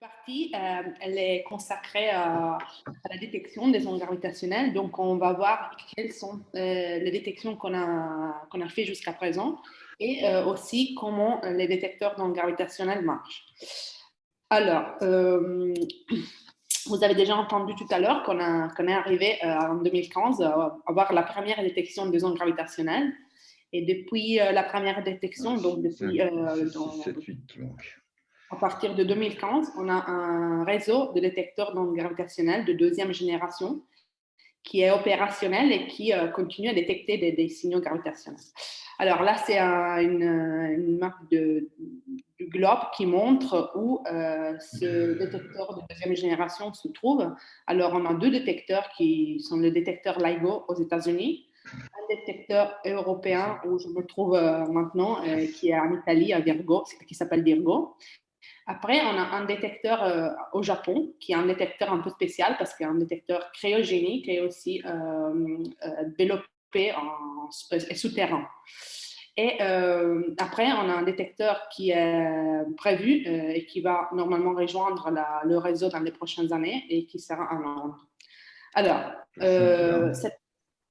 partie, euh, elle est consacrée à, la détection des ondes gravitationnelles. Donc, on va voir quelles sont euh, les détections qu'on a, qu'on a fait jusqu'à présent et euh, aussi comment les détecteurs d'ondes gravitationnelles marchent. Alors, vous avez déjà entendu tout à l'heure qu'on est arrivé en 2015 à avoir la première détection des ondes gravitationnelles. Et depuis la première détection, donc depuis... Dans, 7, 8, donc à partir de 2015, on a un réseau de détecteurs d'ondes gravitationnelles de deuxième génération qui est opérationnel et qui euh, continue à détecter des, signaux gravitationnels. Alors là, c'est une, map de, du globe qui montre où euh, ce détecteur de deuxième génération se trouve. Alors, on a deux détecteurs qui sont le détecteur LIGO aux États-Unis, un détecteur européen où je me trouve euh, maintenant, qui est en Italie, à Virgo, qui s'appelle Virgo, après, on a un détecteur euh, au Japon, qui est un détecteur un peu spécial parce qu'il un détecteur cryogénique et aussi euh, euh, développé en, souterrain. Et après, on a un détecteur qui est prévu et qui va normalement rejoindre le réseau dans les prochaines années et qui sera en Londres. Alors, cette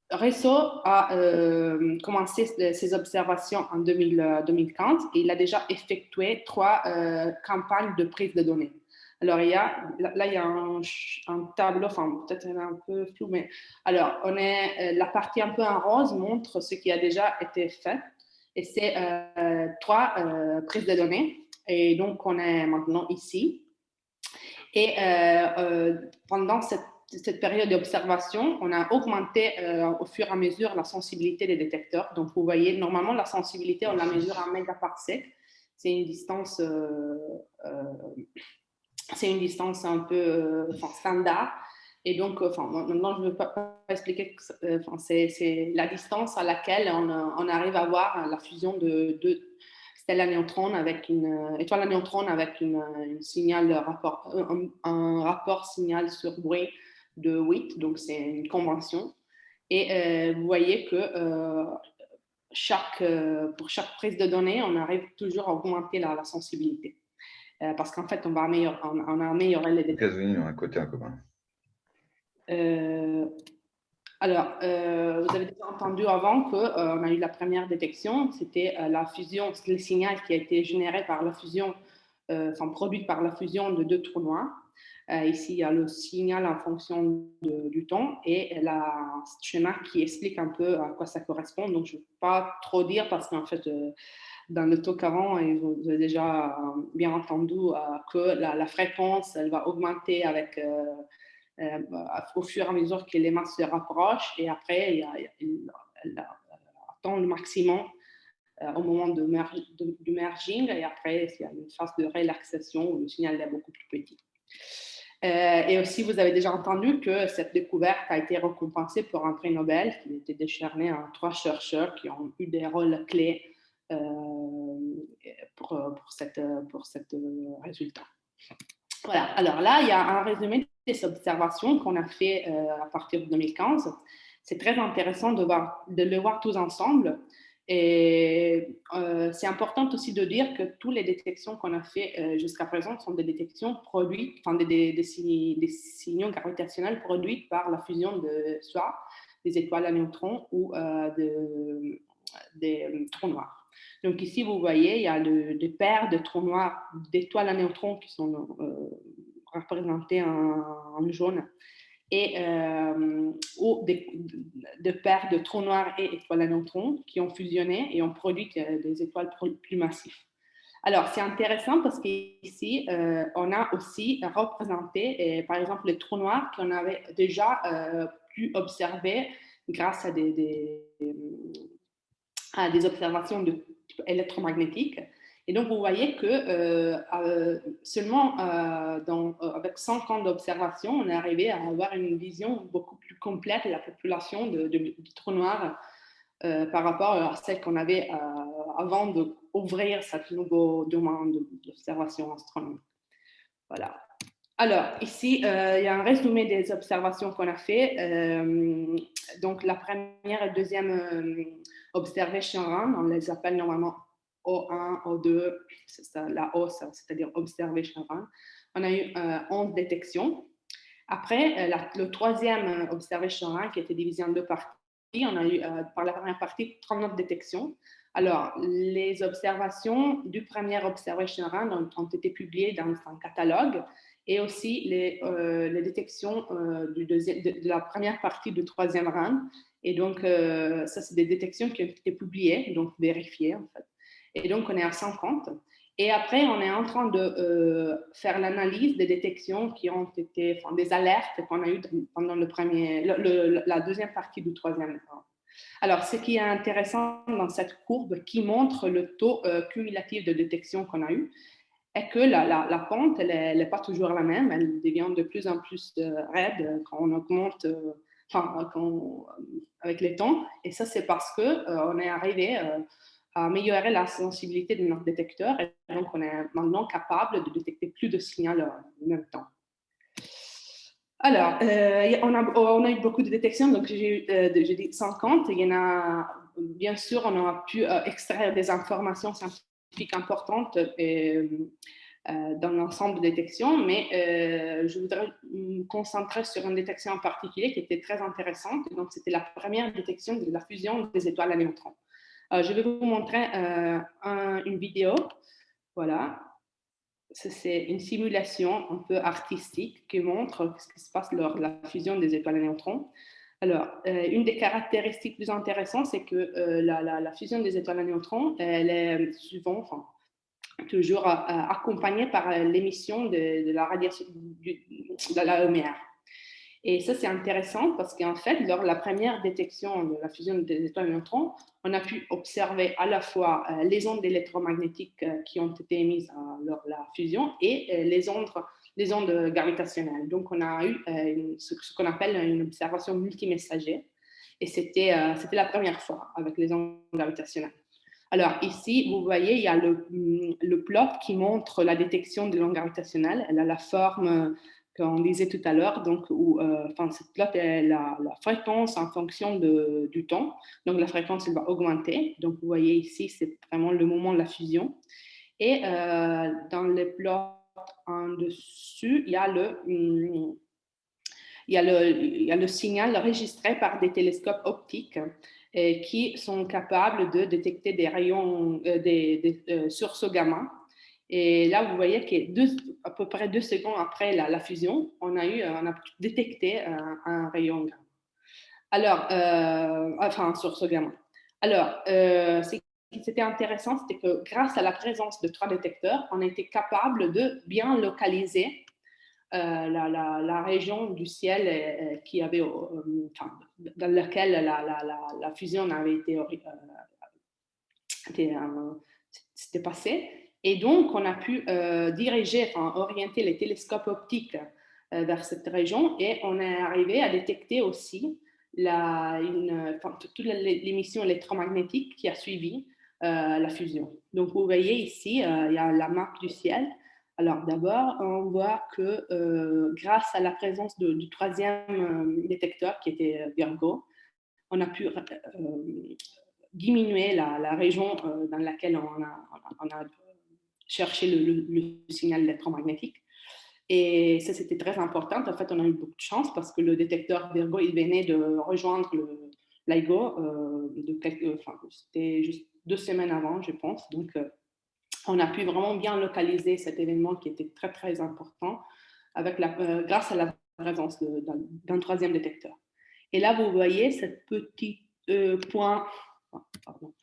Réseau a euh, commencé ses observations en 2015 et il a déjà effectué trois euh, campagnes de prise de données. Alors, il y a, là, il y a un, tableau, enfin, peut-être un peu flou, mais alors, on est, euh, la partie un peu en rose montre ce qui a déjà été fait et c'est trois prises de données. Et donc, on est maintenant ici. Et pendant cette cette période d'observation, on a augmenté euh, au fur et à mesure la sensibilité des détecteurs. Donc, vous voyez, normalement, la sensibilité, on la mesure en mégaparsec. C'est une distance, euh, euh, c'est une distance un peu standard. Et donc, enfin, maintenant, je ne veux pas, expliquer, c'est la distance à laquelle on, arrive à voir la fusion de deux stèles à neutrons avec une étoile à neutrons avec une, signal rapport, un, rapport signal sur bruit de 8, donc c'est une convention. Et euh, vous voyez que euh, chaque, euh, pour chaque prise de données, on arrive toujours à augmenter la, sensibilité. parce qu'en fait, on, va améliorer, on, a amélioré les détails. Les États-Unis ont un côté commun? alors, vous avez déjà entendu avant qu'on on a eu la première détection, c'était la fusion, le signal qui a été généré par la fusion, enfin produit par la fusion de deux trous noirs. Euh, ici, il y a le signal en fonction du temps et la schéma qui explique un peu à quoi ça correspond. Donc, je ne vais pas trop dire parce qu'en fait, euh, dans le talk avant, vous avez déjà bien entendu euh, que la, fréquence, elle va augmenter avec, au fur et à mesure que les masses se rapprochent et après, il y a, elle attend le maximum au moment du merging et après, il y a une phase de relaxation où le signal est beaucoup plus petit. Euh, et aussi, vous avez déjà entendu que cette découverte a été récompensée pour un prix Nobel qui a été décerné à trois chercheurs qui ont eu des rôles clés euh, pour, pour, cette, pour cette résultat. Voilà, alors là, il y a un résumé des observations qu'on a fait euh, à partir de 2015. C'est très intéressant de, voir, de le voir tous ensemble et euh, c'est important aussi de dire que toutes les détections qu'on a fait euh, jusqu'à présent sont des détections produites, enfin des, des, signaux gravitationnels produits par la fusion de soit des étoiles à neutrons ou euh, de, des trous noirs. Donc ici, vous voyez, il y a des paires de trous noirs d'étoiles à neutrons qui sont représentées en, en jaune et euh, de, paires de trous noirs et étoiles à neutrons qui ont fusionné et ont produit des étoiles plus massives. Alors, c'est intéressant parce qu'ici, euh, on a aussi représenté, par exemple, les trous noirs qu'on avait déjà euh, pu observer grâce à des, des, des observations électromagnétiques. Et donc, vous voyez que euh, euh, seulement euh, avec 100 ans d'observation, on est arrivé à avoir une vision beaucoup plus complète de la population de, de, trous noirs par rapport à celle qu'on avait avant d'ouvrir cette nouveau domaine d'observation astronomique. Voilà. Alors, ici, il y a un résumé des observations qu'on a fait. donc, la première et deuxième observation run, on les appelle normalement O1, O2, la O, c'est-à-dire observation run. on a eu 11 détections. Après, le troisième observation run, qui était divisé en deux parties, on a eu par la première partie 39 détections. Alors, les observations du premier observation run ont, été publiées dans un catalogue et aussi les, euh, détections euh, de, la première partie du troisième rang. Et donc, euh, ça, c'est des détections qui ont été publiées, donc vérifiées en fait. Et donc, on est à 50. Et après, on est en train de faire l'analyse des détections qui ont été, enfin, des alertes qu'on a eues pendant le premier, la deuxième partie du troisième. Alors, ce qui est intéressant dans cette courbe qui montre le taux cumulatif de détection qu'on a eu, est que la, pente, elle n'est pas toujours la même, elle devient de plus en plus euh, raide quand on augmente, euh, enfin, quand, avec les temps. Et ça, c'est parce qu'on euh, on est arrivé améliorer la sensibilité de notre détecteur et donc on est maintenant capable de détecter plus de signaux en même temps. Alors, on, a, on, a, eu beaucoup de détections, donc j'ai dit 50. Il y en a, bien sûr, on a pu extraire des informations scientifiques importante euh, euh, dans l'ensemble de détections, mais euh, je voudrais me concentrer sur une détection en particulier qui était très intéressante. Donc, c'était la première détection de la fusion des étoiles à neutrons. Je vais vous montrer une vidéo. Voilà. C'est une simulation un peu artistique qui montre ce qui se passe lors de la fusion des étoiles à neutrons. Alors, euh, une des caractéristiques plus intéressantes, c'est que euh, la, fusion des étoiles à neutrons, elle est souvent, toujours euh, accompagnée par l'émission de, la radiation de la lumière. Et ça, c'est intéressant parce qu'en fait, lors de la première détection de la fusion des étoiles neutrons, on a pu observer à la fois les ondes électromagnétiques qui ont été émises lors de la fusion et les ondes les ondes gravitationnelles. Donc, on a eu euh, ce, qu'on appelle une observation multimessager. Et c'était euh, la première fois avec les ondes gravitationnelles. Alors, ici, vous voyez, il y a le, le plot qui montre la détection des ondes gravitationnelles. Elle a la forme euh, qu'on disait tout à l'heure, donc où, enfin, cette plot est la, fréquence en fonction de, du temps. Donc, la fréquence, elle va augmenter. Donc, vous voyez ici, c'est vraiment le moment de la fusion. Et dans les plots en dessus, il y a le, il y a le, il y a le signal enregistré par des télescopes optiques euh, qui sont capables de détecter des rayons, euh, des, euh, sources gamma. Et là, vous voyez que à peu près deux secondes après la, fusion, on a, eu, on a détecté un, rayon gamma. Alors, enfin, source gamma. Alors, c'est qui était intéressant, c'était que grâce à la présence de trois détecteurs, on était capable de bien localiser euh, la, région du ciel euh, qui avait, euh, dans laquelle la, fusion avait été, c'était passé. Et donc, on a pu diriger, enfin, orienter les télescopes optiques vers cette région et on est arrivé à détecter aussi toute l'émission électromagnétique qui a suivi euh, la fusion. Donc, vous voyez ici, euh, il y a la map du ciel. Alors, d'abord, on voit que euh, grâce à la présence du troisième détecteur qui était Virgo, on a pu diminuer la, région dans laquelle on a, cherché le, signal électromagnétique. Et ça, c'était très important. En fait, on a eu beaucoup de chance parce que le détecteur Virgo, il venait de rejoindre l'IGO. enfin, c'était juste deux semaines avant, je pense. Donc, euh, on a pu vraiment bien localiser cet événement qui était très, très important avec la, euh, grâce à la présence d'un troisième détecteur. Et là, vous voyez ce petit euh, point, pardon,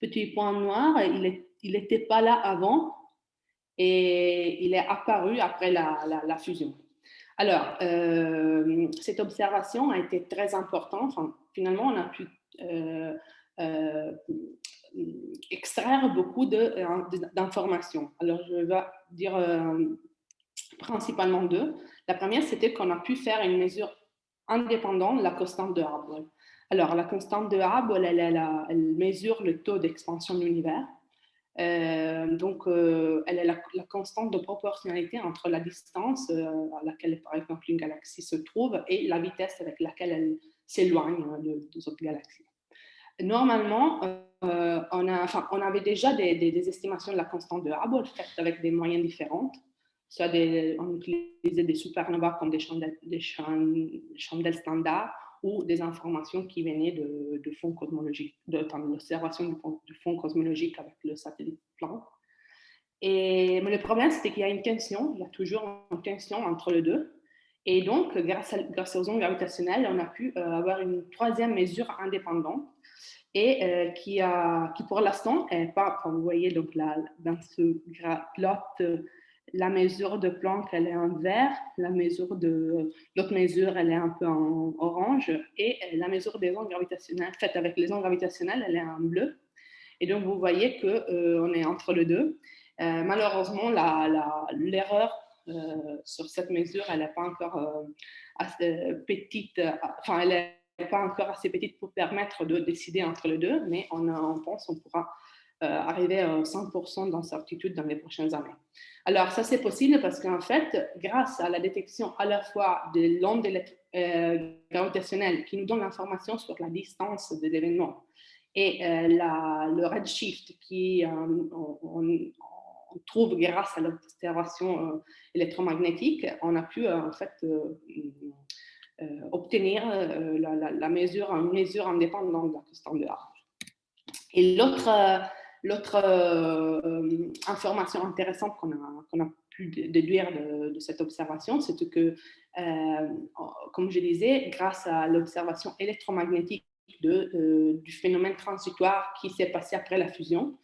petit point noir, il n'était pas là avant et il est apparu après la, fusion. Alors, cette observation a été très importante. Finalement, on a pu extraire beaucoup euh, d'informations. Alors, je vais dire euh, principalement deux. La première, c'était qu'on a pu faire une mesure indépendante de la constante de Hubble. Alors, la constante de Hubble, elle, elle, mesure le taux d'expansion de l'univers. Euh, donc, elle est la, constante de proportionnalité entre la distance à laquelle, par exemple, une galaxie se trouve et la vitesse avec laquelle elle s'éloigne hein, de, des autres galaxies. Normalement, euh, on, avait déjà des, estimations de la constante de Hubble faites avec des moyens différents. soit on utilisait des supernovas comme des chandelles, des chandelles standards ou des informations qui venaient de, de fonds cosmologiques, de, l'observation du, fond cosmologique avec le satellite Planck. Et, mais le problème, c'était qu'il y a une tension, il y a toujours une tension entre les deux. Et donc, grâce, aux ondes gravitationnelles, on a pu euh, avoir une troisième mesure indépendante et euh, qui, pour l'instant, n'est pas, vous voyez donc là, dans ce plot, la mesure de Planck, elle est en vert, la mesure de l'autre mesure, elle est un peu en orange, et la mesure des ondes gravitationnelles, faite avec les ondes gravitationnelles, elle est en bleu. Et donc, vous voyez qu'on euh, est entre les deux. Euh, malheureusement, l'erreur euh, sur cette mesure, elle n'est pas encore assez petite, enfin, elle n'est pas encore assez petite pour permettre de décider entre les deux, mais on, on pense qu'on pourra arriver à 100% d'incertitude dans les prochaines années. Alors, ça, c'est possible parce qu'en fait, grâce à la détection à la fois de l'onde euh, gravitationnelle qui nous donne l'information sur la distance des événements et euh, le redshift qui euh, on, trouve grâce à l'observation électromagnétique, on a pu en fait obtenir la, mesure, une mesure indépendante de la constante de Et l'autre L'autre euh, euh, information intéressante qu'on a, a, pu déduire de, cette observation, c'est que, euh, comme je disais, grâce à l'observation électromagnétique de, du phénomène transitoire qui s'est passé après la fusion,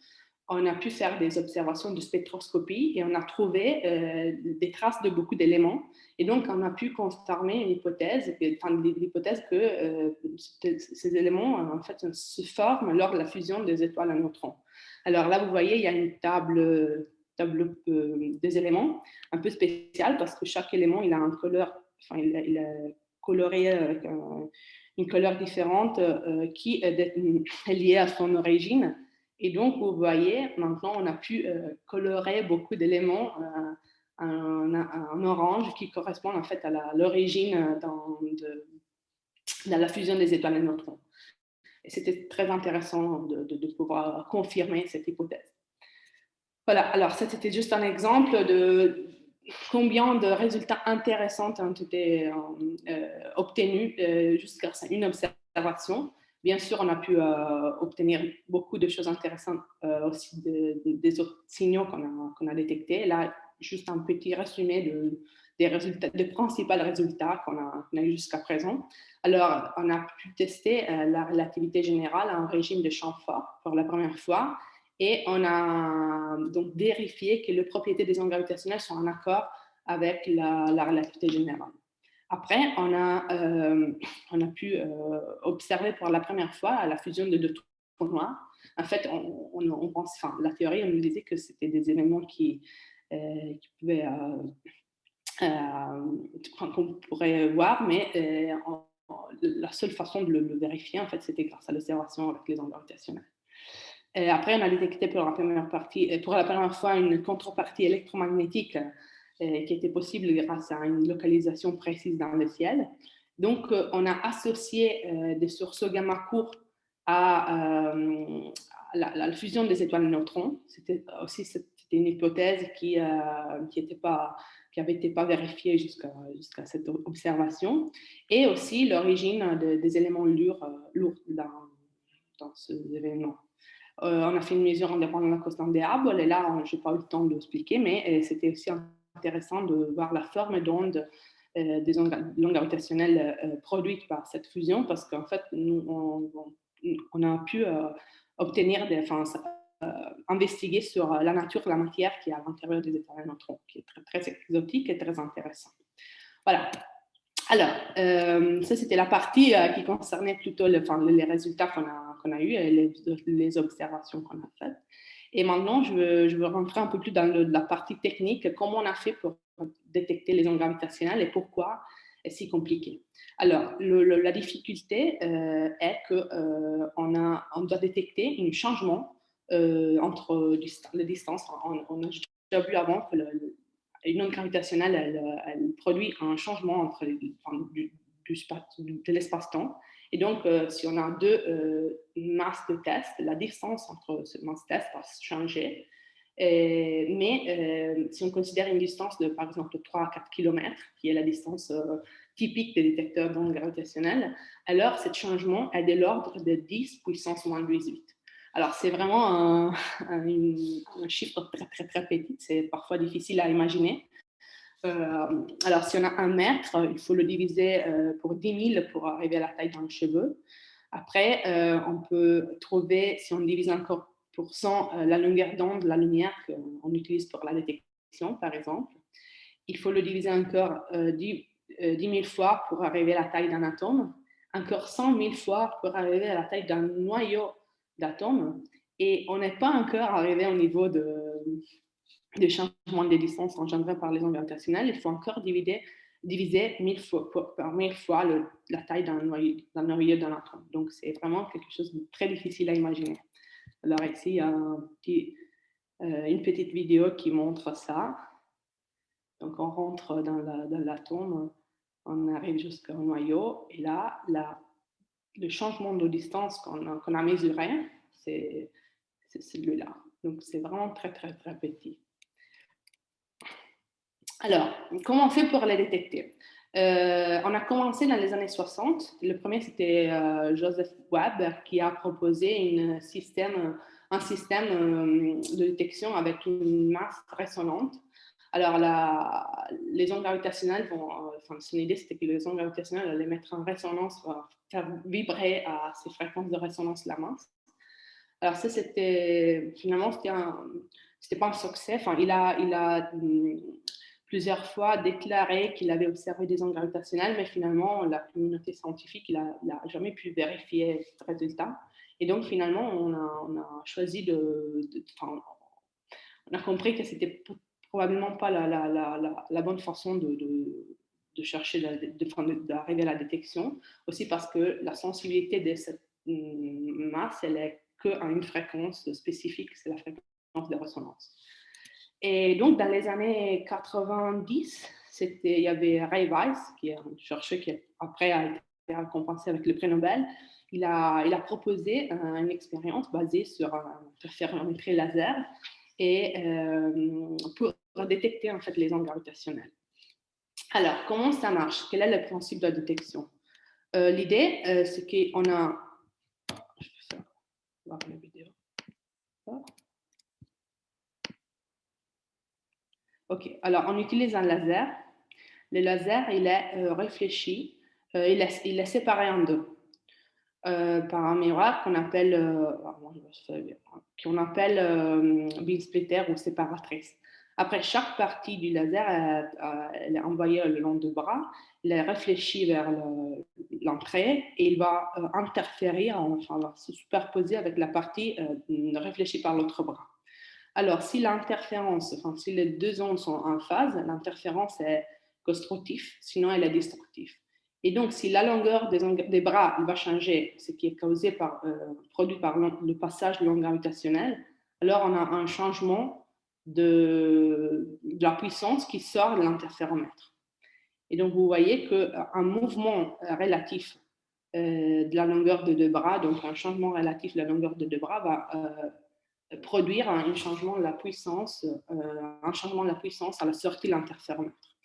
on a pu faire des observations de spectroscopie et on a trouvé des traces de beaucoup d'éléments. Et donc, on a pu confirmer une hypothèse, enfin, l'hypothèse que ces éléments en fait, se forment lors de la fusion des étoiles à neutrons. Alors là, vous voyez, il y a une table, table euh, des éléments un peu spéciale parce que chaque élément, il a un couleur, enfin, il, coloré avec une couleur différente euh, qui est liée à son origine. Et donc, vous voyez, maintenant, on a pu euh, colorer beaucoup d'éléments en, orange qui correspondent en fait à l'origine dans, dans, la fusion des étoiles et neutrons. Et c'était très intéressant de, pouvoir confirmer cette hypothèse. Voilà, alors ça c'était juste un exemple de combien de résultats intéressants ont été euh, obtenus euh, jusqu'à une observation. Bien sûr, on a pu euh, obtenir beaucoup de choses intéressantes aussi des autres signaux qu'on a, détectés. Là, juste un petit résumé de, des, résultats, principaux résultats qu'on a, eu jusqu'à présent. Alors, on a pu tester euh, la relativité générale en régime de champ fort pour la première fois et on a donc vérifié que les propriétés des ondes gravitationnelles sont en accord avec la, relativité générale. Après, on a, euh, on a pu euh, observer pour la première fois la fusion de deux trous noirs. En fait, on, la théorie, on nous disait que c'était des événements qui, euh, qu'on pourrait voir, mais la seule façon de le, vérifier, en fait, c'était grâce à l'observation avec les ondes gravitationnelles. après, on a détecté pour la première, partie, pour la première fois une contrepartie électromagnétique qui était possible grâce à une localisation précise dans le ciel. Donc, on a associé des sources gamma courts à, la, fusion des étoiles neutrons. C'était aussi une hypothèse qui n'était pas été pas vérifié jusqu'à cette observation, et aussi l'origine des éléments lourds, euh, lourds dans, dans ces événements. Euh, on a fait une mesure indépendante de la constante des arbres, et là, je n'ai pas eu le temps de l'expliquer, mais euh, c'était aussi intéressant de voir la forme d'onde des ondes gravitationnelles produites par cette fusion, parce qu'en fait, nous, on, a pu obtenir des, enfin, euh, investiguer sur euh, la nature de la matière qui est à l'intérieur des étoiles neutrons, qui est très, exotique et très intéressant. Voilà. Alors, euh, ça c'était la partie qui concernait plutôt les résultats qu'on a, qu'on a eus et les observations qu'on a faites. Et maintenant, je veux, rentrer un peu plus dans la partie technique, comment on a fait pour détecter les ondes gravitationnelles et pourquoi est si compliqué? Alors, la difficulté est qu'on on doit détecter un changement euh, entre les distances. On, a déjà vu avant que une onde gravitationnelle, elle, produit un changement entre du, de l'espace-temps. Et donc, euh, si on a deux euh, masses de test, la distance entre ces masses de test va changer. mais si on considère une distance de, par exemple, 3 à 4 km, qui est la distance typique des détecteurs d'ondes gravitationnelles, alors ce changement est de l'ordre de 10 puissance moins 18. Alors, c'est vraiment un, chiffre très, très, très petit. C'est parfois difficile à imaginer. Euh, alors, si on a un mètre, il faut le diviser euh, pour 10 000 pour arriver à la taille d'un cheveu. Après, euh, on peut trouver, si on divise encore pour 100 la longueur d'onde de la lumière qu'on utilise pour la détection, par exemple, il faut le diviser encore 10, 000 fois pour arriver à la taille d'un atome, encore 100 000 fois pour arriver à la taille d'un noyau d'atomes. Et on n'est pas encore arrivé au niveau de, de changement des distances engendrées par les ondes gravitationnelles, il faut encore diviser, diviser mille fois, par mille fois la taille d'un noyau d'un atome. Donc, c'est vraiment quelque chose de très difficile à imaginer. Alors ici, il y a euh, une petite vidéo qui montre ça. Donc, on rentre dans l'atome, on arrive jusqu'au noyau, et là, la, le changement de distance qu'on a mesuré, c'est celui-là. Donc, c'est vraiment très, très, très petit. Alors, comment on fait pour les détecter? Euh, On a commencé dans les années 60. Le premier, c'était euh, Joseph Webb qui a proposé un système euh, de détection avec une masse résonante. Alors, les ondes gravitationnelles vont, enfin, son idée, c'était que les ondes gravitationnelles allaient mettre en résonance, faire vibrer à ces fréquences de résonance la masse. Alors, ça, c'était, finalement, c'était un, pas un succès. Enfin, il a, il a plusieurs fois déclaré qu'il avait observé des ondes gravitationnelles, mais finalement, la communauté scientifique n'a jamais pu vérifier ce résultat. Et donc, finalement, on a, choisi de, enfin, on a compris que c'était probablement pas la, bonne façon de, de, chercher, d'arriver à la détection, aussi parce que la sensibilité de cette mm, masse, elle est qu'à une fréquence spécifique, c'est la fréquence de résonance. Et donc, dans les années 90, il y avait Ray Weiss, qui est un chercheur qui après a été récompensé avec le prix Nobel. Il a, proposé une expérience basée sur interférométrie laser et euh, pour détecter en fait les ondes gravitationnelles. Alors, comment ça marche? Quel est le principe de la détection? Euh, L'idée, euh, c'est qu'on a... Je vais faire... la vidéo. OK. Alors, on utilise un laser. Le laser, il est euh, réfléchi, euh, il, est, il, est, séparé en deux euh, par un miroir qu'on appelle, qu'on appelle beam splitter ou séparatrice. Après, chaque partie du laser, elle, est envoyée le long du bras, il est réfléchi vers l'entrée et il va interférer, enfin, va se superposer avec la partie réfléchie par l'autre bras. Alors, si l'interférence, enfin, si les deux ondes sont en phase, l'interférence est constructive, sinon elle est destructive. Et donc, si la longueur des, bras va changer, ce qui est causé par, euh, produit par le passage de l'onde gravitationnelle, alors on a un changement de, la puissance qui sort de l'interféromètre. Et donc, vous voyez qu'un mouvement relatif euh, de la longueur de deux bras, donc un changement relatif de la longueur de deux bras, va euh, produire un changement de la puissance, euh, un changement la puissance à la sortie de l'interféromètre.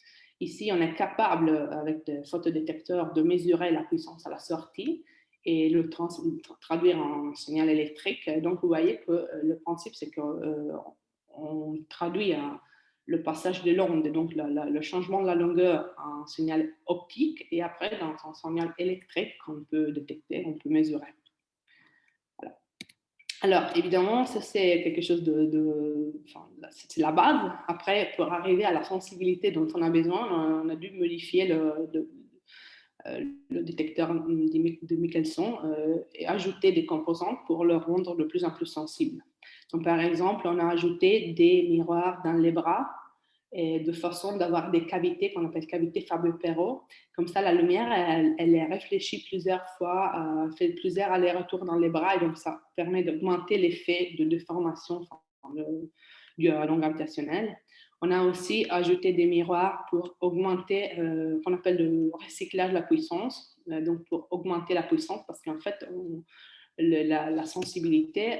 Ici, on est capable, avec des photodétecteurs, de mesurer la puissance à la sortie et le traduire en signal électrique. Donc, vous voyez que euh, le principe, c'est qu'on euh, traduit le passage de l'onde, donc le changement de la longueur en signal optique, et après, dans un signal électrique qu'on peut détecter, on peut mesurer. Alors, évidemment, ça c'est quelque chose de, c'est la base. Après, pour arriver à la sensibilité dont on a besoin, on a dû modifier le, euh, détecteur de Michelson euh, et ajouter des composantes pour le rendre de plus en plus sensible. Donc, par exemple, on a ajouté des miroirs dans les bras et de façon d'avoir des cavités qu'on appelle cavités Fabio-Perot. Comme ça, la lumière, elle, est réfléchie plusieurs fois, euh, fait plusieurs allers-retours dans les bras, et donc ça permet d'augmenter l'effet de déformation du long gravitationnel. On a aussi ajouté des miroirs pour augmenter, euh, qu'on appelle le recyclage de la puissance, euh, donc pour augmenter la puissance, parce qu'en fait, la, sensibilité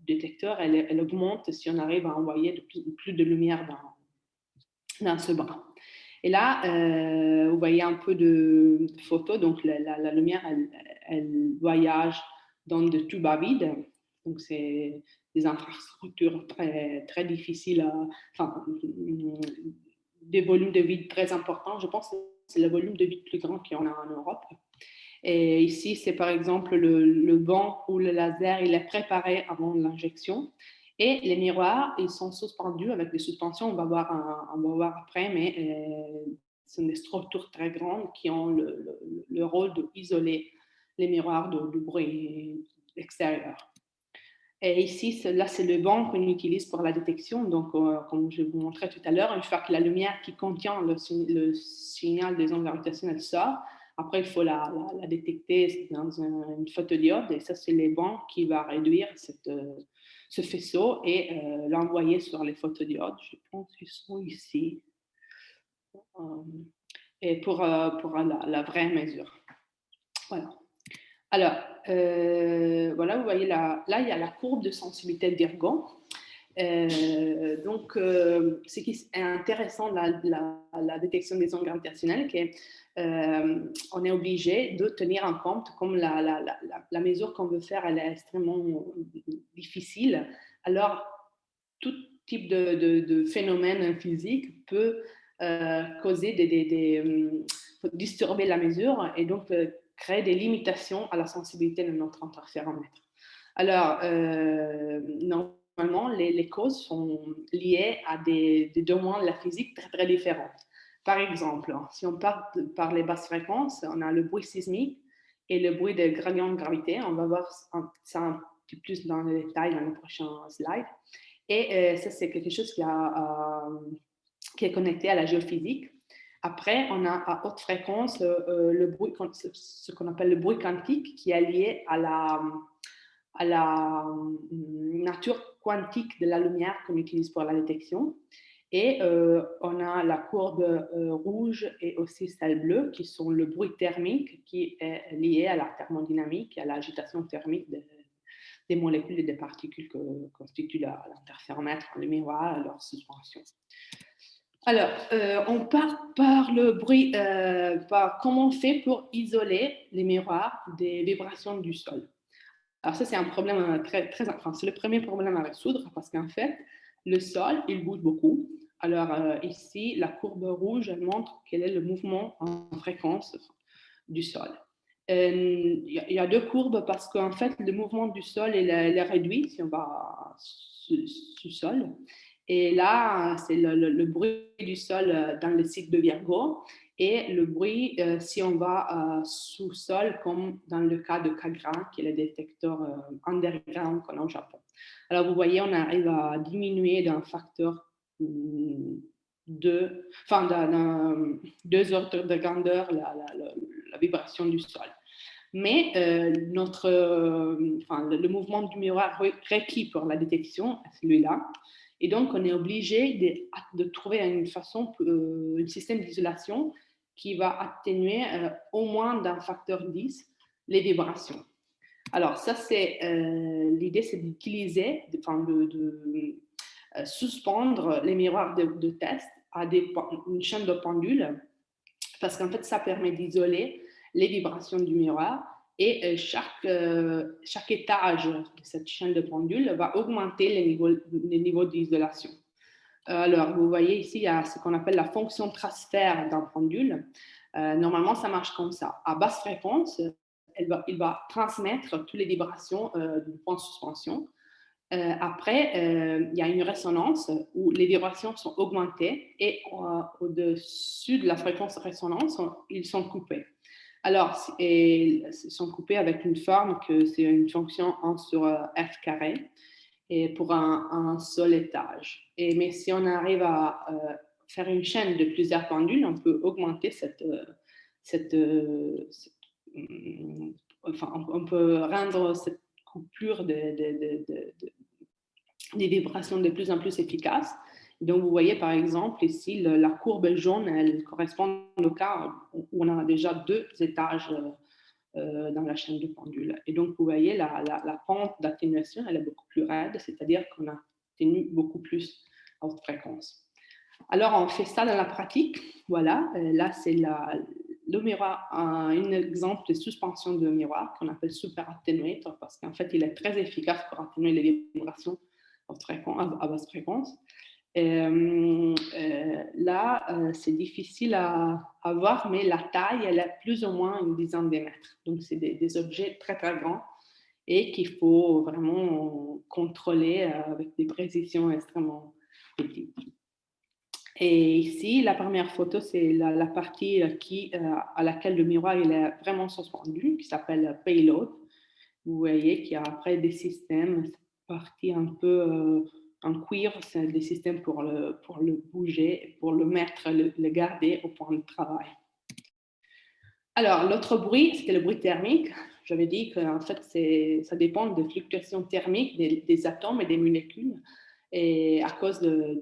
du détecteur, elle, augmente si on arrive à envoyer de plus, de lumière dans, dans ce bras. Et là, vous voyez un peu de, photos, donc la, lumière, elle, voyage dans des tubes à vide, donc c'est des infrastructures très, très difficiles, enfin, des volumes de vide très importants. Je pense que c'est le volume de vide plus grand qu'il y en a en Europe. Et ici, c'est par exemple le, le banc où le laser il est préparé avant l'injection. Et les miroirs, ils sont suspendus avec des suspensions, on va voir, on va voir après, mais euh, ce sont des structures très grandes qui ont le, le, rôle d'isoler les miroirs du bruit extérieur. Et ici, là, c'est le banc qu'on utilise pour la détection. Donc, euh, comme je vous montrais tout à l'heure, une fois que la lumière qui contient le, signal des ondes gravitationnelles sort, après, il faut la, détecter dans une photodiode. Et ça, c'est les bancs qui va réduire cette, euh, ce faisceau et euh, l'envoyer sur les photodiodes. Je pense qu'ils sont ici. et pour, pour la, vraie mesure. Voilà. Alors, euh, voilà, vous voyez là, là, il y a la courbe de sensibilité d'Irgon. Euh, donc, euh, ce qui est intéressant, la, la, détection des gravitationnelles, c'est qu'on est obligé de tenir en compte, comme la, mesure qu'on veut faire, elle est extrêmement difficile. Alors, tout type de, phénomène physique peut causer des, disturber la mesure et donc créer des limitations à la sensibilité de notre interféromètre. Alors, euh, normalement, les, causes sont liées à des, domaines de la physique très, très différents. Par exemple, si on part par les basses fréquences, on a le bruit sismique et le bruit de gradient de gravité. On va voir ça un petit plus dans les détails dans le prochain slide. Et euh, ça, c'est quelque chose euh, qui est connecté à la géophysique. Après, on a à haute fréquence euh, le bruit, ce qu'on appelle le bruit quantique, qui est lié à la, à la nature quantique de la lumière qu'on utilise pour la détection. Et euh, on a la courbe rouge et aussi celle bleue, qui sont le bruit thermique, qui est lié à la thermodynamique, à l'agitation thermique des molécules et des particules que constituent l'interféromètre, le miroir, leur suspension. Alors, euh, on part par le bruit, euh, par comment on fait pour isoler les miroirs des vibrations du sol. Alors ça, c'est un problème euh, très, très, enfin, c'est le premier problème à résoudre parce qu'en fait, le sol, il bouge beaucoup. Alors ici, la courbe rouge, elle montre quel est le mouvement en fréquence du sol. Il y, a deux courbes parce qu'en fait, le mouvement du sol, il est, réduit si on va sous, sous sol. Et là, c'est le, bruit du sol euh, dans le site de Virgo et le bruit euh, si on va euh, sous sol, comme dans le cas de Kagra, qui est le détecteur underground qu'on a au Japon. Alors, vous voyez, on arrive à diminuer d'un facteur de, enfin, d'un deux ordres de grandeur la, vibration du sol. Mais notre, enfin, le, mouvement du miroir requis pour la détection, celui-là, et donc, on est obligé de, trouver une façon, euh, un système d'isolation qui va atténuer euh, au moins d'un facteur 10 les vibrations. Alors, ça, c'est euh, l'idée, c'est d'utiliser, de, de, suspendre les miroirs de, test à une chaîne de pendules, parce qu'en fait, ça permet d'isoler les vibrations du miroir et euh, chaque, euh, chaque étage de cette chaîne de pendule va augmenter les niveaux, les niveaux d'isolation. Euh, alors, vous voyez ici, il y a ce qu'on appelle la fonction transfert d'un pendule. normalement, ça marche comme ça. À basse fréquence, il va transmettre toutes les vibrations du point de suspension. après, il y a une résonance où les vibrations sont augmentées et au-dessus de la fréquence résonance, ils sont coupés. Alors, ils sont coupés avec une forme que c'est une fonction 1 sur euh, f carré et pour un, seul étage. Et, mais si on arrive à euh, faire une chaîne de plusieurs pendules, on peut augmenter cette, euh, cette, mm, enfin, on peut rendre cette coupure des vibrations de plus en plus efficace. Donc, vous voyez par exemple ici, la courbe jaune, elle correspond au cas où on a déjà deux étages dans la chaîne du pendule. Et donc, vous voyez, la, pente d'atténuation, elle est beaucoup plus raide, c'est-à-dire qu'on a tenu beaucoup plus à haute fréquence. Alors, on fait ça dans la pratique. Voilà, là, c'est le miroir, un, exemple de suspension de miroir qu'on appelle super atténuateur parce qu'en fait, il est très efficace pour atténuer les vibrations à basse fréquence. Euh, euh, là, euh, c'est difficile à, voir, mais la taille, elle est plus ou moins une dizaine de mètres. Donc, c'est des, objets très, très grands et qu'il faut vraiment contrôler avec des précisions extrêmement petites. Et ici, la première photo, c'est la, partie à laquelle le miroir est vraiment suspendu, qui s'appelle payload. Vous voyez qu'il y a après des systèmes, partie un peu en cuir, c'est des systèmes pour le, pour le bouger, pour le mettre, le, garder au point de travail. Alors, l'autre bruit, c'était le bruit thermique. J'avais dit qu'en fait, ça dépend des fluctuations thermiques des, atomes et des molécules et à cause de,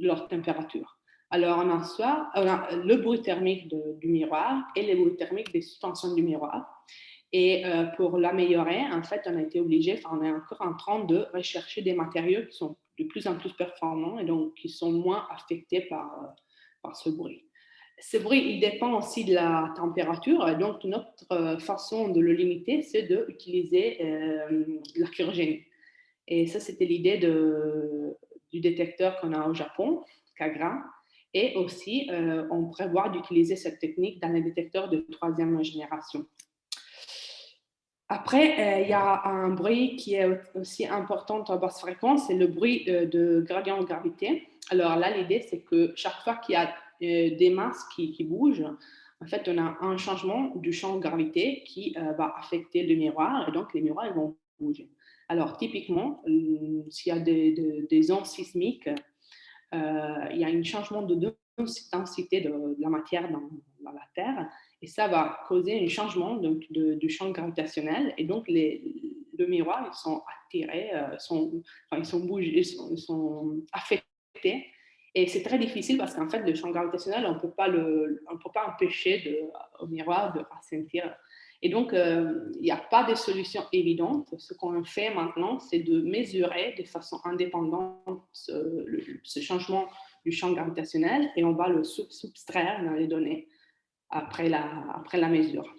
leur température. Alors, on a, soit, a le bruit thermique du miroir et le bruit thermique des suspensions du miroir. Et euh, pour l'améliorer, en fait, on a été obligé, on est encore en train de rechercher des matériaux qui sont de plus en plus performants et donc qui sont moins affectés par, euh, par ce bruit. Ce bruit, il dépend aussi de la température. Donc, notre euh, façon de le limiter, c'est d'utiliser euh, la cryogénie. Et ça, c'était l'idée du détecteur qu'on a au Japon, Kagra. Et aussi, on prévoit d'utiliser cette technique dans les détecteurs de troisième génération. Après, euh, il y a un bruit qui est aussi important en basse fréquence, c'est le bruit euh, de gradient de gravité. Alors là, l'idée, c'est que chaque fois qu'il y a euh, des masses qui, bougent, en fait, on a un changement du champ de gravité qui va affecter le miroir, et donc les miroirs vont bouger. Alors, typiquement, s'il y a des, ondes sismiques, il y a un changement de densité de, la matière dans la Terre, et ça va causer un changement du champ gravitationnel. Et donc, les, le miroir, ils sont attirés, euh, sont, enfin, ils sont bougés, ils sont, affectés. Et c'est très difficile parce qu'en fait, le champ gravitationnel, on ne peut pas empêcher de, au miroir de ressentir. Et donc, euh, il n'y a pas de solution évidente. Ce qu'on fait maintenant, c'est de mesurer de façon indépendante ce, ce, changement du champ gravitationnel et on va le subtraire dans les données après la, après la mesure.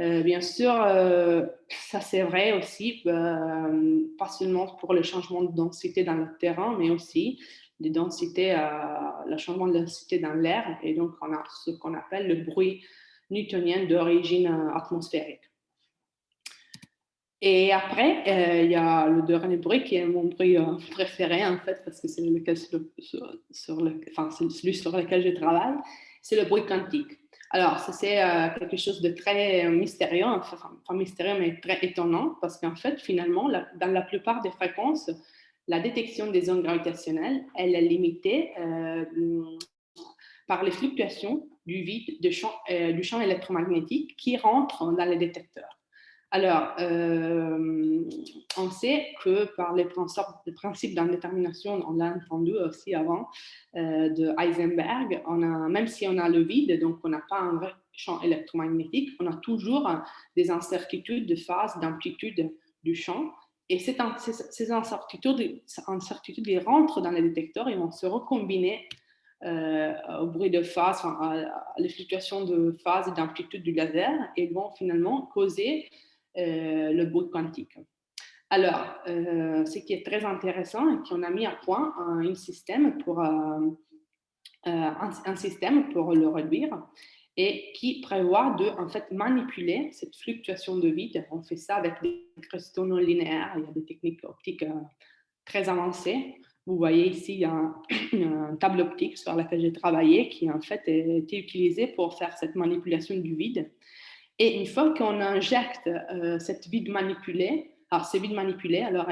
Euh, bien sûr, euh, ça c'est vrai aussi, euh, pas seulement pour le changement de densité dans le terrain, mais aussi densités, le changement de densité dans l'air. Et donc, on a ce qu'on appelle le bruit newtonien d'origine atmosphérique. Et après, il y a le dernier bruit qui est mon bruit préféré en fait, parce que c'est celui sur lequel je travaille, c'est le bruit quantique. Alors, ça, c'est euh, quelque chose de très mystérieux, enfin, pas mystérieux, mais très étonnant, parce qu'en fait, finalement, dans la plupart des fréquences, la détection des ondes gravitationnelles, elle est limitée euh, par les fluctuations du vide de champ, euh, du champ électromagnétique qui rentre dans les détecteurs. Alors, euh, on sait que par les principes d'indétermination, on l'a entendu aussi avant, euh, de Heisenberg, on a, même si on a le vide, donc on n'a pas un vrai champ électromagnétique, on a toujours des incertitudes de phase, d'amplitude du champ. Et ces, incertitudes, incertitudes rentrent dans les détecteurs et vont se recombiner euh, au bruit de phase, à, les fluctuations de phase et d'amplitude du laser et vont finalement causer le bruit quantique. Alors, euh, ce qui est très intéressant, c'est qu'on a mis à point un, système pour, euh, un, système pour le réduire et qui prévoit de en fait, manipuler cette fluctuation de vide. On fait ça avec des cristaux non linéaires, il y a des techniques optiques très avancées. Vous voyez ici, un, table optique sur laquelle j'ai travaillé qui en fait a été utilisé pour faire cette manipulation du vide. Et une fois qu'on injecte euh, cette vide manipulée, alors c'est vide manipulé, alors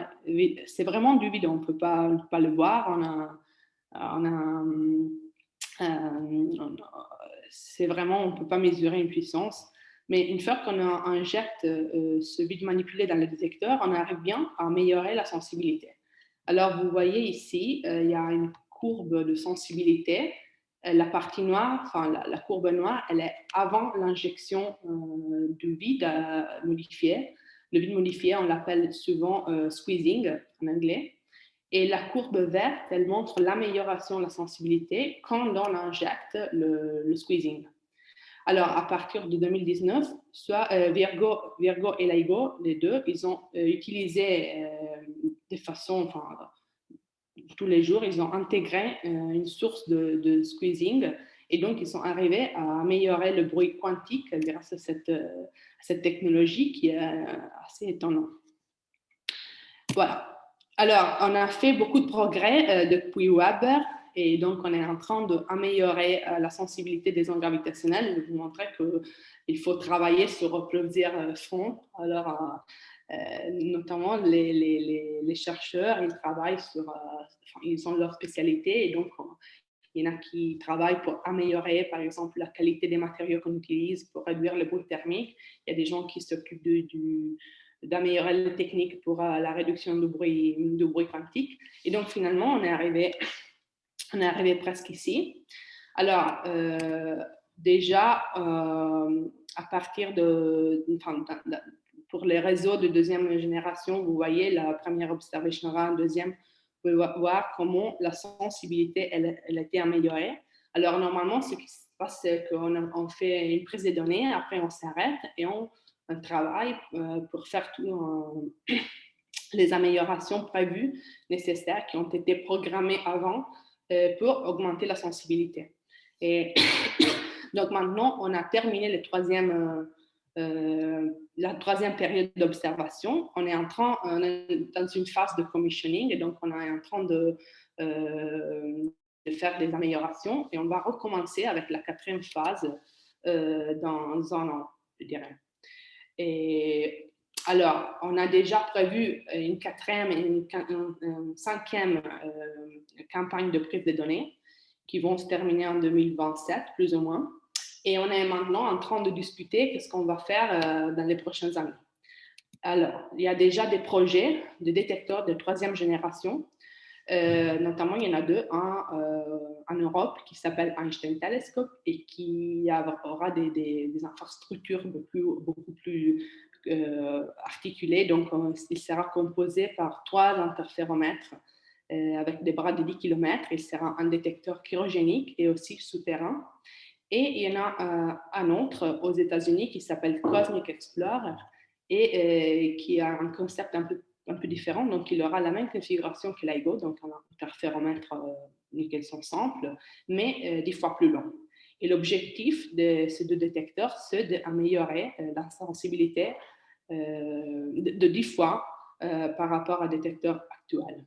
c'est vraiment du vide, on ne peut pas, le voir, on euh, c'est vraiment, on ne peut pas mesurer une puissance. Mais une fois qu'on injecte euh, ce vide manipulé dans le détecteur, on arrive bien à améliorer la sensibilité. Alors, vous voyez ici, il y a une courbe de sensibilité la partie noire, enfin la, courbe noire, elle est avant l'injection du vide modifié. Le vide modifié, on l'appelle souvent squeezing en anglais. Et la courbe verte, elle montre l'amélioration de la sensibilité quand on injecte le, squeezing. Alors, à partir de 2019, soit euh, Virgo, Virgo et LIGO, les deux, ils ont euh, utilisé euh, de façon, enfin, tous les jours, ils ont intégré une source de, squeezing et donc ils sont arrivés à améliorer le bruit quantique grâce à cette, cette technologie qui est assez étonnante. Voilà. Alors, on a fait beaucoup de progrès euh, depuis Weber et donc on est en train d'améliorer euh, la sensibilité des ondes gravitationnelles. Je vais vous montrer qu'il faut travailler sur plusieurs euh, fronts. Alors, notamment les, chercheurs, ils travaillent sur, ils ont leur spécialité et donc il y en a qui travaillent pour améliorer, par exemple, la qualité des matériaux qu'on utilise pour réduire le bruit thermique. Il y a des gens qui s'occupent d'améliorer les techniques pour euh, la réduction du bruit, du bruit quantique. Et donc, finalement, on est arrivé, on est arrivé presque ici. Alors, euh, déjà, euh, à partir de, pour les réseaux de deuxième génération, vous voyez la première observation la deuxième, vous pouvez voir comment la sensibilité, elle, a été améliorée. Alors, normalement, ce qui se passe, c'est qu'on on fait une prise de données, après on s'arrête et on un travail euh, pour faire toutes les améliorations prévues nécessaires qui ont été programmées avant euh, pour augmenter la sensibilité. Et donc maintenant, on a terminé le troisième, euh, la troisième période d'observation. On est en train, dans une phase de commissioning et donc on est en train de, de faire des améliorations et on va recommencer avec la quatrième phase dans un an, je dirais. Et alors, on a déjà prévu une quatrième et une, cinquième euh, campagne de prise de données qui vont se terminer en 2027, plus ou moins. Et on est maintenant en train de discuter ce qu'on va faire euh, dans les prochaines années. Alors, il y a déjà des projets de détecteurs de troisième génération euh, notamment, il y en a deux, un euh, en Europe qui s'appelle Einstein Telescope et qui aura des, infrastructures beaucoup plus, articulées. Donc, il sera composé par trois interféromètres avec des bras de 10 km. Il sera un détecteur chirogénique et aussi souterrain. Et il y en a un autre aux États-Unis qui s'appelle Cosmic Explorer et qui a un concept un peu différent. Donc, il aura la même configuration que l'IGO, donc un interféromètre euh, nickel son simple, mais euh, dix fois plus long. Et l'objectif de ces deux détecteurs, c'est d'améliorer euh, la sensibilité de, dix fois par rapport à détecteurs actuels.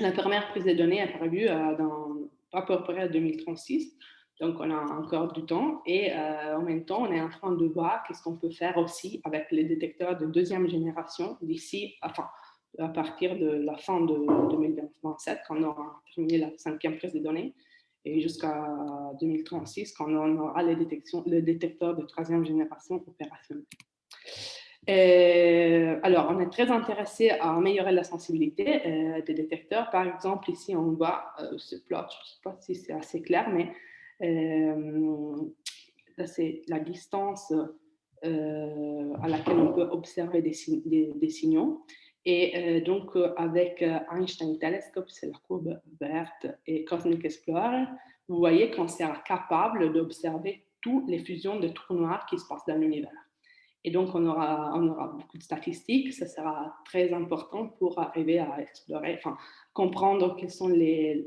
La première prise de données est prévue dans à peu près 2036. Donc, on a encore du temps et en même temps, on est en train de voir qu'est-ce qu'on peut faire aussi avec les détecteurs de deuxième génération d'ici, enfin, à partir de la fin de 2027, quand on aura terminé la cinquième prise de données, et jusqu'à 2036, quand on aura les, détections, détecteurs de troisième génération opérationnels. alors, on est très intéressé à améliorer la sensibilité euh, des détecteurs. Par exemple, ici, on voit euh, ce plot, je ne sais pas si c'est assez clair, mais euh, c'est la distance euh, à laquelle on peut observer des, des, signaux. Et donc, avec Einstein Telescope, c'est la courbe verte, et Cosmic Explorer, vous voyez qu'on sera capable d'observer toutes les fusions de trous noirs qui se passent dans l'univers. Et donc, on aura, on aura beaucoup de statistiques. Ça sera très important pour arriver à explorer, enfin, comprendre quels sont les,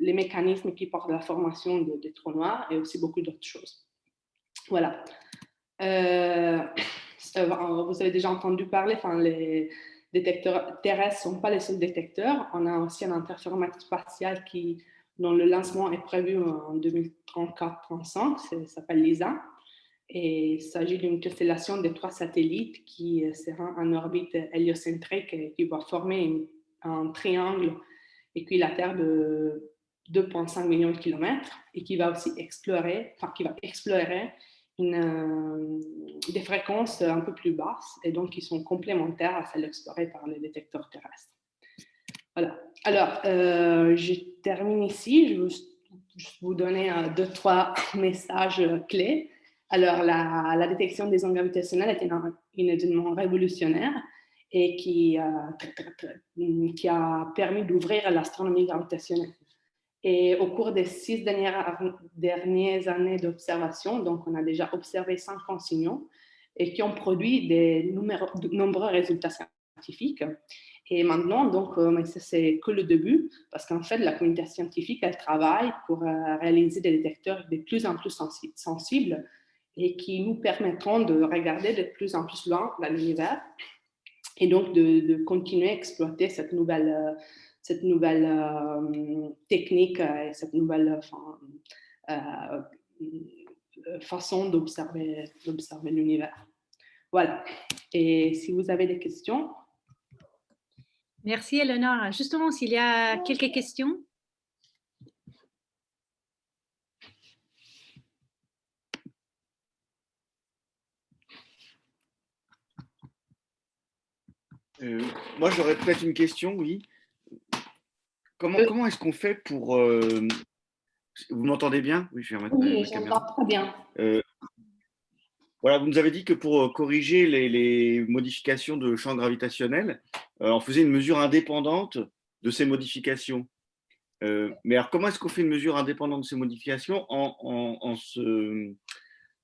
les mécanismes qui portent la formation des trous noirs et aussi beaucoup d'autres choses. Voilà. Euh, vous avez déjà entendu parler, enfin, les détecteurs terrestres ne sont pas les seuls détecteurs. On a aussi un interféromètre spatial qui, dont le lancement est prévu en 2034-35, ça s'appelle LISA. Et il s'agit d'une constellation de trois satellites qui sera en orbite héliocentrique et qui va former un triangle équilatère de 2,5 millions de kilomètres et qui va aussi explorer, enfin qui va explorer euh, des fréquences un peu plus basses et donc qui sont complémentaires à celles explorées par les détecteurs terrestres. Voilà. Alors, euh, je termine ici. Je vais vous donner deux, trois messages clés. Alors, la, détection des ondes gravitationnelles est un, événement révolutionnaire et qui, qui a permis d'ouvrir l'astronomie gravitationnelle. Et au cours des six dernières, dernières années d'observation, donc on a déjà observé 50 signaux et qui ont produit de nombreux résultats scientifiques. Et maintenant, donc, euh, c'est que le début, parce qu'en fait, la communauté scientifique, elle travaille pour euh, réaliser des détecteurs de plus en plus sensibles et qui nous permettront de regarder de plus en plus loin dans l'univers et donc de, continuer à exploiter cette nouvelle, euh, cette nouvelle euh, technique et cette nouvelle euh, façon d'observer l'univers. Voilà. Et si vous avez des questions? Merci, Eleonore. Justement, s'il y a quelques questions. Euh, moi, j'aurais peut-être une question, oui. Comment, euh. comment est-ce qu'on fait pour... Euh, vous m'entendez bien? Oui, je vais remettre oui, j'entends très bien. voilà, vous nous avez dit que pour corriger les, modifications de champ gravitationnel, on faisait une mesure indépendante de ces modifications. mais alors, comment est-ce qu'on fait une mesure indépendante de ces modifications en, en, en se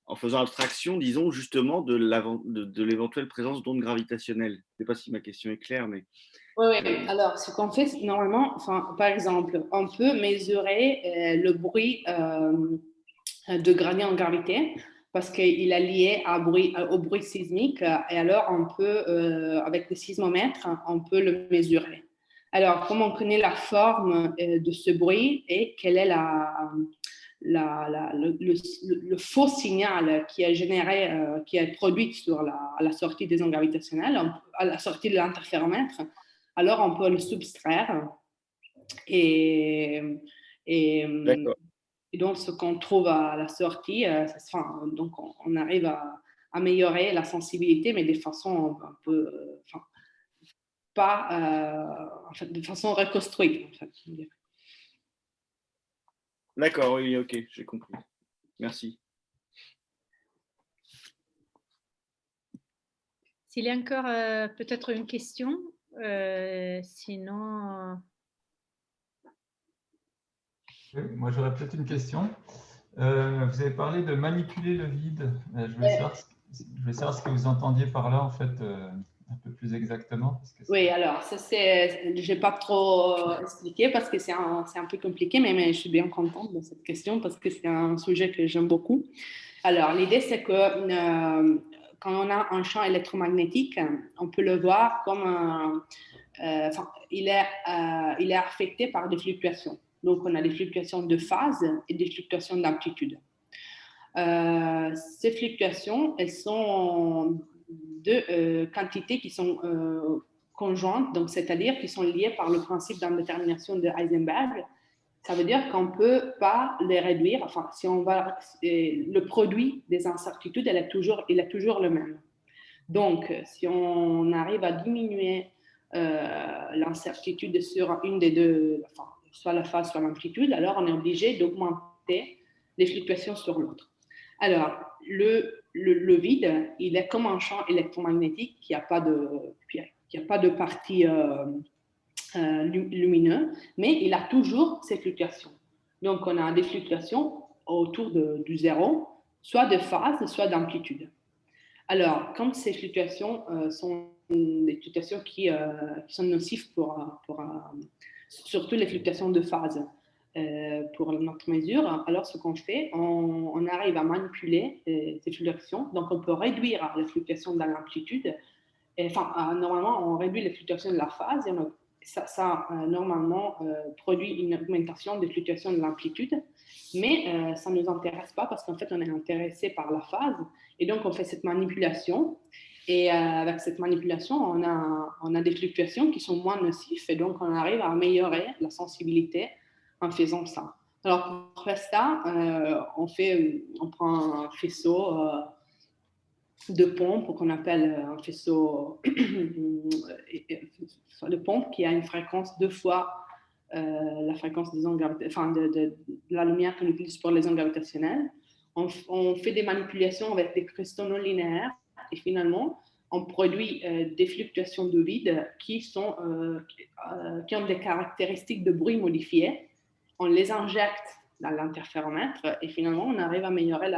en faisant abstraction, disons, justement, de l'éventuelle présence d'ondes gravitationnelles. Je ne sais pas si ma question est claire, mais... Oui, oui. alors ce qu'on fait, normalement, enfin, par exemple, on peut mesurer euh, le bruit euh, de gradient en gravité parce qu'il est lié à bruit, au bruit sismique et alors on peut, euh, avec le sismomètre, on peut le mesurer. Alors, comment on connaît la forme de ce bruit et quelle est la, le, faux signal qui est généré, euh, qui est produit sur la, à la sortie des ondes gravitationnelles, à la sortie de l'interféromètre, alors on peut le subtraire. Et, et, donc, ce qu'on trouve à la sortie, euh, donc on, arrive à améliorer la sensibilité, mais de façon un peu, pas, euh, en fait, de façon reconstruite. En fait, D'accord, oui, ok, j'ai compris. Merci. S'il y a encore euh, peut-être une question, euh, sinon... moi, j'aurais peut-être une question. Euh, vous avez parlé de manipuler le vide. je, vais savoir, je vais savoir ce que vous entendiez par là, en fait un peu plus exactement Oui, alors, ça, c'est, je n'ai pas trop expliqué parce que c'est un, un peu compliqué, mais, mais, je suis bien contente de cette question parce que c'est un sujet que j'aime beaucoup. Alors, l'idée, c'est que euh, quand on a un champ électromagnétique, on peut le voir comme euh, il, est, euh, il est affecté par des fluctuations. Donc, on a des fluctuations de phase et des fluctuations d'amplitude. ces fluctuations, elles sont de euh, quantités qui sont euh, conjointes, c'est-à-dire qui sont liées par le principe d'indétermination de Heisenberg. Ça veut dire qu'on ne peut pas les réduire. Enfin, si on va, le produit des incertitudes, elle est toujours, il est toujours le même. Donc, si on arrive à diminuer euh, l'incertitude sur une des deux, soit la phase, soit l'amplitude, alors on est obligé d'augmenter les fluctuations sur l'autre. Alors, le le, vide, il est comme un champ électromagnétique qui n'a pas de, qui a pas de partie euh, euh, lumineuse, mais il a toujours ses fluctuations. Donc, on a des fluctuations autour de, du zéro, soit de phase, soit d'amplitude. Alors, comme ces fluctuations euh, sont des fluctuations qui, qui sont nocives pour, pour surtout les fluctuations de phase, euh, pour notre mesure, alors ce qu'on fait, on, arrive à manipuler euh, ces fluctuations. Donc, on peut réduire les fluctuations de l'amplitude. Enfin, euh, normalement, on réduit les fluctuations de la phase ça, ça normalement produit une augmentation des fluctuations de l'amplitude. Mais ça ne nous intéresse pas parce qu'en fait, on est intéressé par la phase. Et donc, on fait cette manipulation. Et avec cette manipulation, on a, on a des fluctuations qui sont moins nocives et donc on arrive à améliorer la sensibilité en faisant ça. Alors, pour faire ça, euh, on, fait, on prend un faisceau euh, de pompe qu'on appelle un faisceau de pompe qui a une fréquence deux fois la fréquence des ondes enfin de, de, la lumière qu'on utilise pour les ondes gravitationnelles. On, on, fait des manipulations avec des cristaux non linéaires et finalement, on produit des fluctuations de vide qui, sont, qui ont des caractéristiques de bruit modifiées. On les injecte dans l'interféromètre et finalement, on arrive à améliorer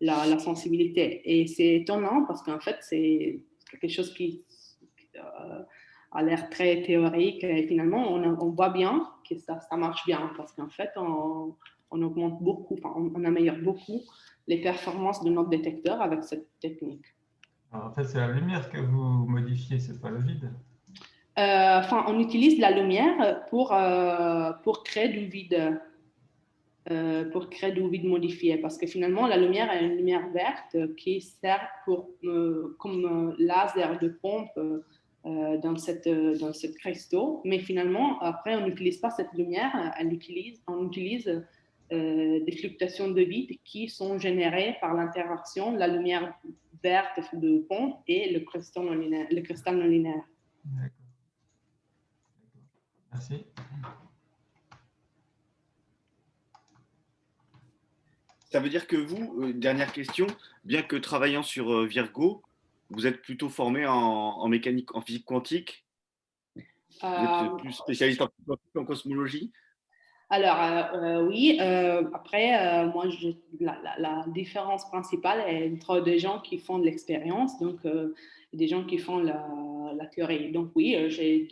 la, sensibilité. Et c'est étonnant parce qu'en fait, c'est quelque chose qui euh, a l'air très théorique et finalement, on, voit bien que ça, marche bien parce qu'en fait, on, on, augmente beaucoup, on, améliore beaucoup les performances de notre détecteur avec cette technique. en fait, c'est la lumière que vous modifiez, c'est pas le vide. Euh, enfin, on utilise la lumière pour, euh, pour créer du vide. Euh, pour créer du vide modifié parce que finalement la lumière est une lumière verte qui sert pour, comme laser de pompe dans, cette, dans ce cristaux, mais finalement après on n'utilise pas cette lumière, on utilise des fluctuations de vide qui sont générées par l'interaction de la lumière verte de pompe et le cristal non linéaire. Le cristal non linéaire. Merci. Ça veut dire que vous, euh, dernière question, bien que travaillant sur euh, Virgo, vous êtes plutôt formé en, mécanique, en physique quantique? Vous êtes euh, plus spécialiste en, cosmologie? Alors, oui, après, moi, la, différence principale est entre des gens qui font de l'expérience, donc des gens qui font la, théorie. Donc, oui, j'ai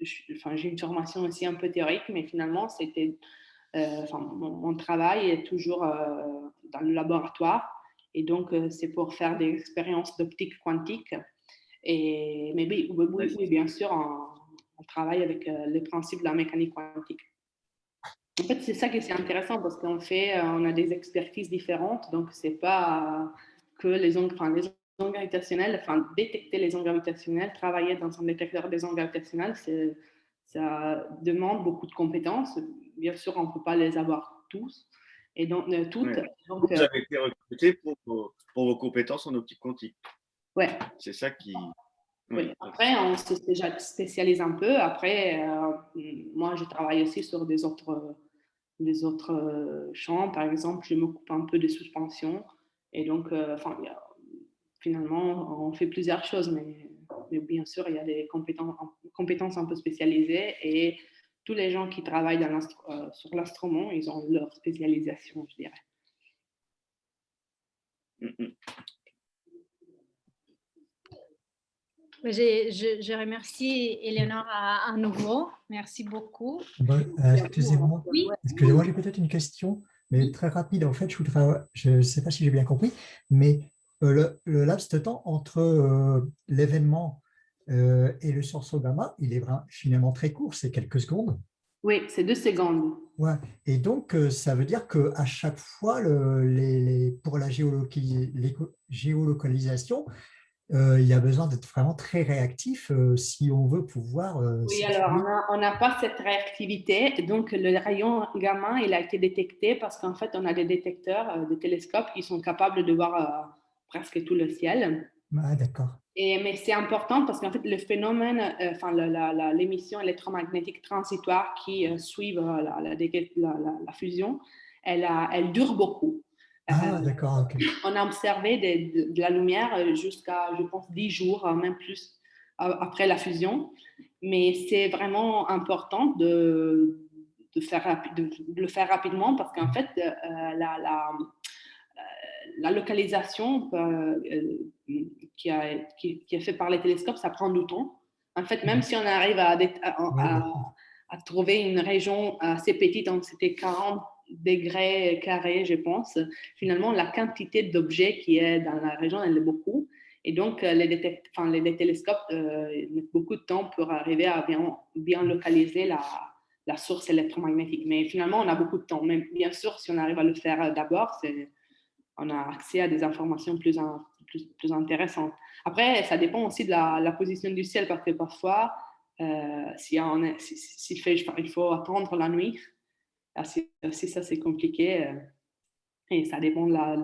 une formation aussi un peu théorique, mais finalement, c'était euh, enfin, mon, travail est toujours euh, dans le laboratoire. Et donc, euh, c'est pour faire des expériences d'optique quantique. Et, mais oui, oui, bien sûr, on, travaille avec les principes de la mécanique quantique. En fait, c'est ça qui est intéressant parce qu'on fait, on a des expertises différentes. Donc, c'est pas que les ondes, enfin, les ondes gravitationnelles, enfin, détecter les ondes gravitationnelles, travailler dans un détecteur des ondes gravitationnelles, ça demande beaucoup de compétences bien sûr, on ne peut pas les avoir tous. Et donc, euh, toutes. Donc, Vous euh, avez été recruté pour, pour, vos compétences en optique quantique. Ouais. C'est ça qui. Oui. Après, on se spécialise un peu. Après, euh, moi, je travaille aussi sur des autres, des autres champs. Par exemple, je m'occupe un peu de suspension. Et donc, enfin, finalement, on fait plusieurs choses, mais, mais, bien sûr, il y a des compétences, compétences un peu spécialisées. Et tous les gens qui travaillent dans euh, sur l'instrument, ils ont leur spécialisation, je dirais. Je, je, remercie Eleonore à, nouveau. Merci beaucoup. Euh, excusez-moi, excusez-moi, j'ai peut-être une question, mais très rapide. En fait, je ne sais pas si j'ai bien compris, mais le, le, laps de temps entre l'événement euh, et le sursaut gamma, il est finalement très court, c'est quelques secondes. Oui, c'est deux secondes. Ouais. Et donc, euh, ça veut dire qu'à chaque fois, les, pour la géolocalisation, euh, il y a besoin d'être vraiment très réactif si on veut pouvoir… oui, alors on n'a pas cette réactivité. Donc, le rayon gamma, il a été détecté parce qu'en fait, on a des détecteurs de télescopes qui sont capables de voir presque tout le ciel. Ah, d'accord. Et, mais c'est important parce qu'en fait, le phénomène, euh, enfin, l'émission électromagnétique transitoire qui euh, suit euh, la, la, fusion, elle, a, elle dure beaucoup. Ah, d'accord, On a observé de, la lumière jusqu'à, je pense, 10 jours, même plus, après la fusion. Mais c'est vraiment important de, de, faire, de, le faire rapidement parce qu'en fait, la, la localisation euh, euh, qui, a, qui, est faite par les télescopes, ça prend du temps. En fait, même si on arrive à, à, trouver une région assez petite, donc c'était 40 degrés carrés, je pense, finalement, la quantité d'objets qui est dans la région, elle est beaucoup. Et donc, euh, les, enfin, les, télescopes mettent beaucoup de temps pour arriver à bien, bien localiser la, la, source électromagnétique. Mais finalement, on a beaucoup de temps. Mais bien sûr, si on arrive à le faire d'abord, c'est on a accès à des informations plus, plus, intéressantes. Après, ça dépend aussi de la, position du ciel, parce que parfois, euh, si, il faut attendre la nuit, si, ça c'est compliqué, euh, et ça dépend de la...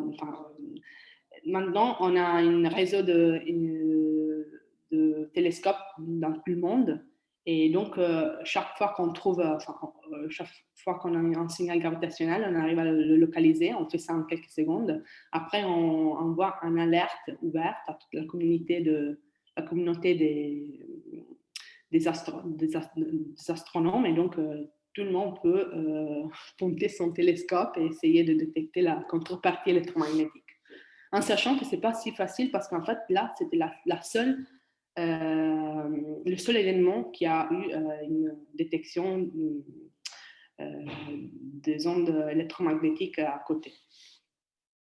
maintenant, on a un réseau de, de télescopes dans tout le monde, Et donc, chaque fois qu'on trouve, enfin, chaque fois qu'on a un signal gravitationnel, on arrive à le localiser, on fait ça en quelques secondes. Après, on envoie un alerte ouverte à toute la communauté, de, la communauté des, astronomes. Et donc, tout le monde peut euh, son télescope et essayer de détecter la contrepartie électromagnétique. En sachant que ce n'est pas si facile parce qu'en fait, là, c'était la, seule, euh, le seul événement qui a eu euh, une détection euh, des ondes électromagnétiques à côté.